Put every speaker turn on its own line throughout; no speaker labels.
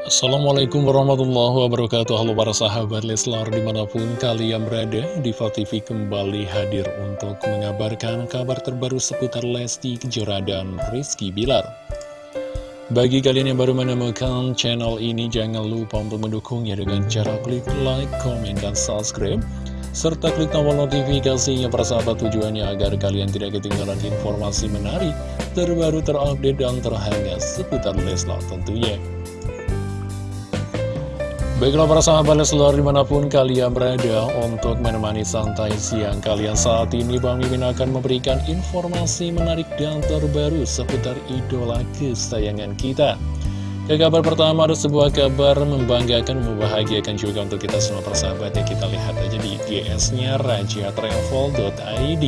Assalamualaikum warahmatullahi wabarakatuh Halo para sahabat Leslar di mana pun kalian berada Diva TV kembali hadir untuk mengabarkan kabar terbaru seputar Lesti Kejora dan Rizky Bilar Bagi kalian yang baru menemukan channel ini jangan lupa untuk mendukungnya dengan cara klik like, comment, dan subscribe serta klik tombol notifikasinya para sahabat tujuannya agar kalian tidak ketinggalan informasi menarik, terbaru, terupdate, dan terhangat seputar Leslar tentunya. Baiklah para sahabat Leslar di mana pun kalian berada untuk menemani santai siang kalian saat ini Bang Mimin akan memberikan informasi menarik dan terbaru seputar idola kesayangan kita Ke kabar pertama ada sebuah kabar membanggakan, membahagiakan juga untuk kita semua persahabat ya. Kita lihat aja di IGS-nya rajatravel.id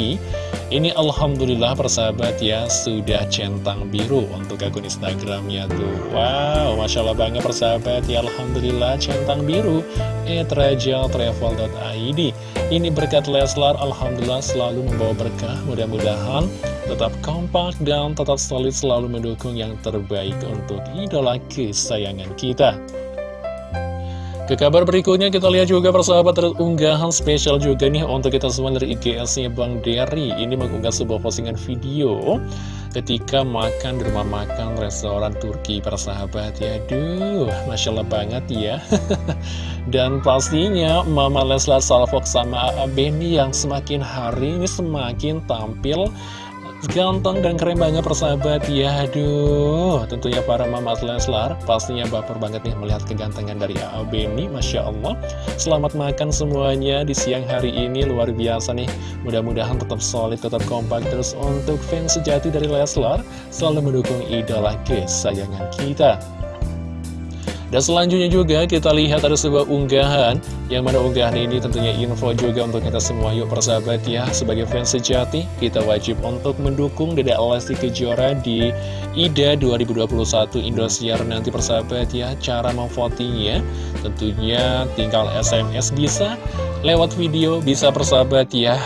ini Alhamdulillah persahabat ya sudah centang biru untuk akun Instagramnya tuh. Wow Masya Allah banget persahabat ya. Alhamdulillah centang biru etrajaltravel.id Ini berkat Leslar Alhamdulillah selalu membawa berkah. Mudah-mudahan tetap kompak dan tetap solid selalu mendukung yang terbaik untuk idola kesayangan kita. Ke kabar berikutnya kita lihat juga persahabat terunggahan spesial juga nih untuk kita semua dari IGS-nya Bang Derry. Ini mengunggah sebuah postingan video ketika makan di rumah makan restoran Turki persahabat. Ya Duh, Masya Allah banget ya. Dan pastinya Mama Leslar Salfok sama Benny yang semakin hari ini semakin tampil Ganteng dan keren banget persahabat. Ya Aduh tentunya para mama Leslar Pastinya baper banget nih melihat kegantengan dari A.A. Beni Masya Allah. Selamat makan semuanya di siang hari ini Luar biasa nih. Mudah-mudahan tetap solid, tetap kompak Terus untuk fans sejati dari Leslar Selalu mendukung idola kesayangan kita dan selanjutnya juga kita lihat ada sebuah unggahan Yang mana unggahan ini tentunya info juga untuk kita semua. Yuk persahabat ya Sebagai fans sejati kita wajib untuk mendukung Dede Lesti Kejora di IDA 2021 Indosiar Nanti persahabat ya. Cara memvotingnya tentunya tinggal SMS bisa Lewat video bisa persahabat ya.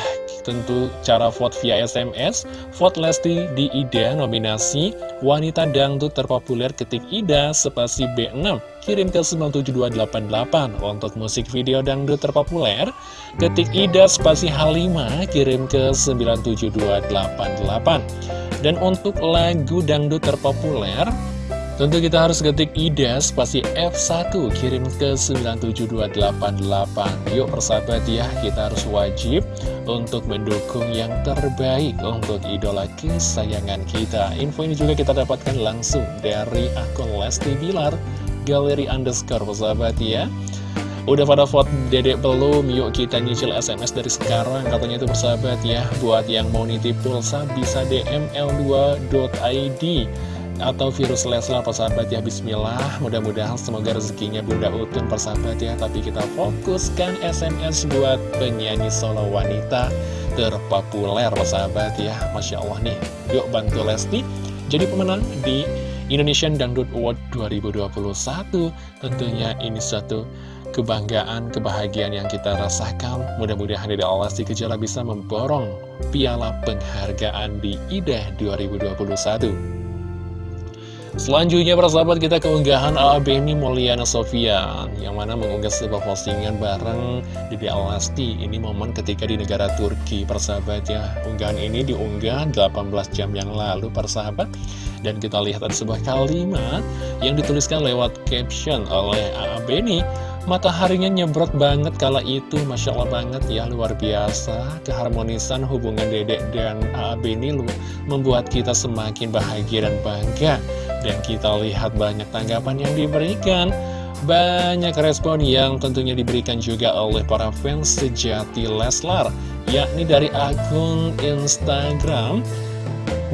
Tentu cara vote via SMS Vote Lesti di IDA nominasi Wanita Dangdut terpopuler ketik IDA spasi B6 Kirim ke 97288 Untuk musik video dangdut terpopuler Ketik IDA spasi H5 Kirim ke 97288 Dan untuk lagu dangdut terpopuler Tentu kita harus ketik IDA spasi F1 kirim ke 97288 Yuk persahabat ya kita harus wajib untuk mendukung yang terbaik untuk idola kesayangan kita. Info ini juga kita dapatkan langsung dari akun Lesti Bilar Galeri underscore persahabat ya. Udah pada vote dedek belum? Yuk kita nyicil SMS dari sekarang. Katanya itu persahabat ya. Buat yang mau nitip pulsa bisa DM L2.id atau virus Leslar persahabat ya. Bismillah. Mudah-mudahan semoga rezekinya Bunda Utun persahabat ya. Tapi kita fokuskan SMS buat penyanyi solo wanita terpopuler persahabat ya. Masya Allah nih. Yuk bantu Lesti jadi pemenang di Indonesian Dangdut Award 2021 tentunya ini satu kebanggaan, kebahagiaan yang kita rasakan. Mudah-mudahan dari Allah si Kejala bisa memborong piala penghargaan di IDA 2021. Selanjutnya para sahabat kita keunggahan AA Beni Mulyana Sofian Yang mana mengunggah sebuah postingan bareng Dede Alasti Ini momen ketika di negara Turki persahabat ya Unggahan ini diunggah 18 jam yang lalu persahabat Dan kita lihat ada sebuah kalimat Yang dituliskan lewat caption oleh AA Beni. Mataharinya nyebrot banget kala itu Masya Allah banget ya luar biasa. Keharmonisan hubungan dedek dan AA Beni Membuat kita semakin bahagia dan bangga. Dan kita lihat banyak tanggapan yang diberikan. Banyak respon yang tentunya diberikan juga oleh para fans sejati Leslar Yakni dari akun Instagram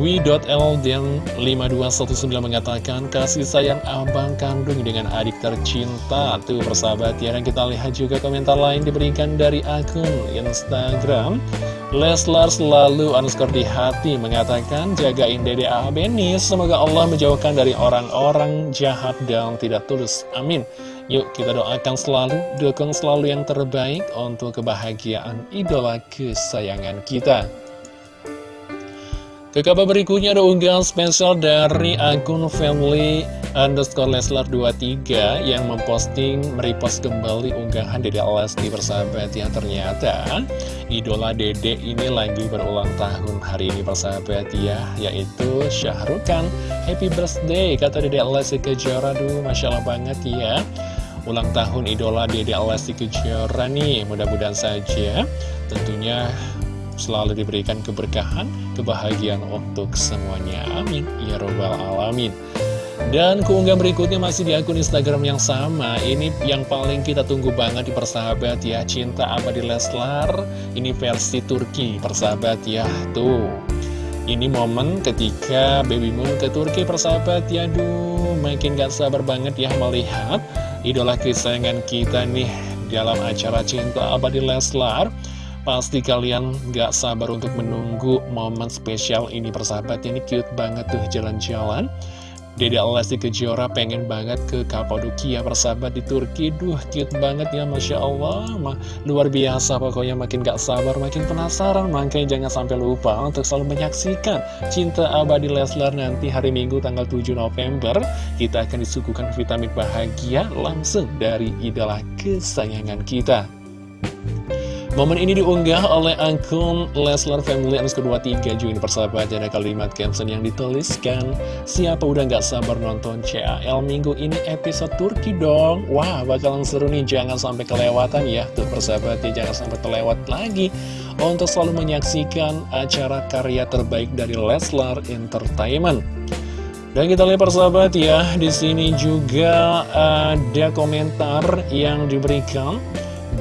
Wi.Elden5219 mengatakan kasih sayang abang kandung dengan adik tercinta. Tuh persahabat ya. Dan kita lihat juga komentar lain diberikan dari akun Instagram. Leslar selalu underscore di hati mengatakan jagain dede A Beni semoga Allah menjauhkan dari orang-orang jahat dan tidak tulus. Amin. Yuk kita doakan selalu dukung selalu yang terbaik untuk kebahagiaan idola kesayangan kita ke kabar berikutnya ada unggahan spesial dari akun family underscore Leslar 23 yang memposting merepost kembali unggahan Dede Lesti persahabat yang ternyata idola Dede ini lagi berulang tahun hari ini persahabat ya yaitu Syahrukan happy birthday kata Dede Lesti Kejora. Duh Masya Allah banget ya. Ulang tahun idola Dede Lesti Kejora nih mudah-mudahan saja tentunya selalu diberikan keberkahan, kebahagiaan untuk semuanya. Amin. Ya Robbal Alamin. Dan keunggahan berikutnya masih di akun Instagram yang sama. Ini yang paling kita tunggu banget di persahabat ya. Cinta Abadi Leslar. Ini versi Turki. Persahabat ya Tuh. Ini momen ketika Baby Moon ke Turki persahabat ya Duh makin gak sabar banget ya melihat Idola kesayangan kita nih Dalam acara Cinta Abadi Leslar Pasti kalian gak sabar untuk menunggu momen spesial ini persahabat. Ini cute banget tuh jalan-jalan. Dede Lesti Kejora pengen banget ke Kapadokia persahabat di Turki. Duh cute banget ya Masya Allah. Ma, Luar biasa pokoknya makin gak sabar makin penasaran. Makanya jangan sampai lupa untuk selalu menyaksikan Cinta Abadi Leslar nanti hari Minggu tanggal 7 November. Kita akan disuguhkan vitamin bahagia langsung dari idola kesayangan kita Momen ini diunggah oleh akun Leslar Family Anas kedua tiga juga persahabat ada kalimat caption yang dituliskan Siapa udah gak sabar nonton CAL minggu ini episode Turki dong? Wah bakalan seru nih jangan sampai kelewatan ya. Tuh persahabat ya jangan sampai terlewat lagi Untuk selalu menyaksikan acara karya terbaik dari Leslar Entertainment. Dan kita lihat persahabat ya, di sini juga ada komentar yang diberikan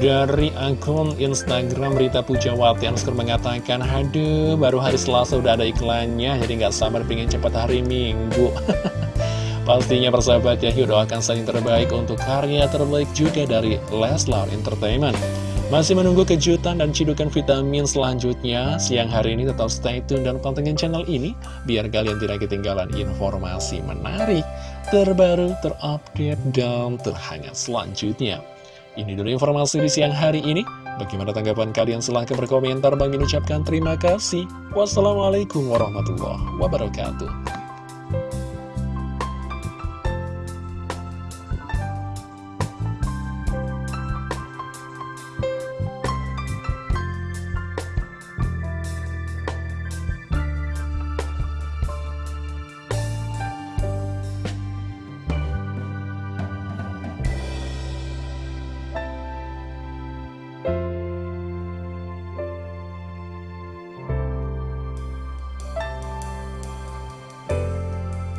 dari akun Instagram Rita Pujawati Anskar mengatakan Aduh baru hari Selasa udah ada iklannya Jadi nggak sabar pengen cepat hari Minggu. Pastinya persahabat ya yuk doakan saling terbaik untuk karya terbaik juga dari Leslar Entertainment. Masih menunggu kejutan dan cidukan vitamin selanjutnya. Siang hari ini tetap stay tune dan pantengin channel ini Biar kalian tidak ketinggalan informasi menarik Terbaru, terupdate, dan terhangat selanjutnya ini dulu informasi di siang hari ini. Bagaimana tanggapan kalian? Silahkan berkomentar. Bang ucapkan terima kasih. Wassalamualaikum warahmatullahi wabarakatuh.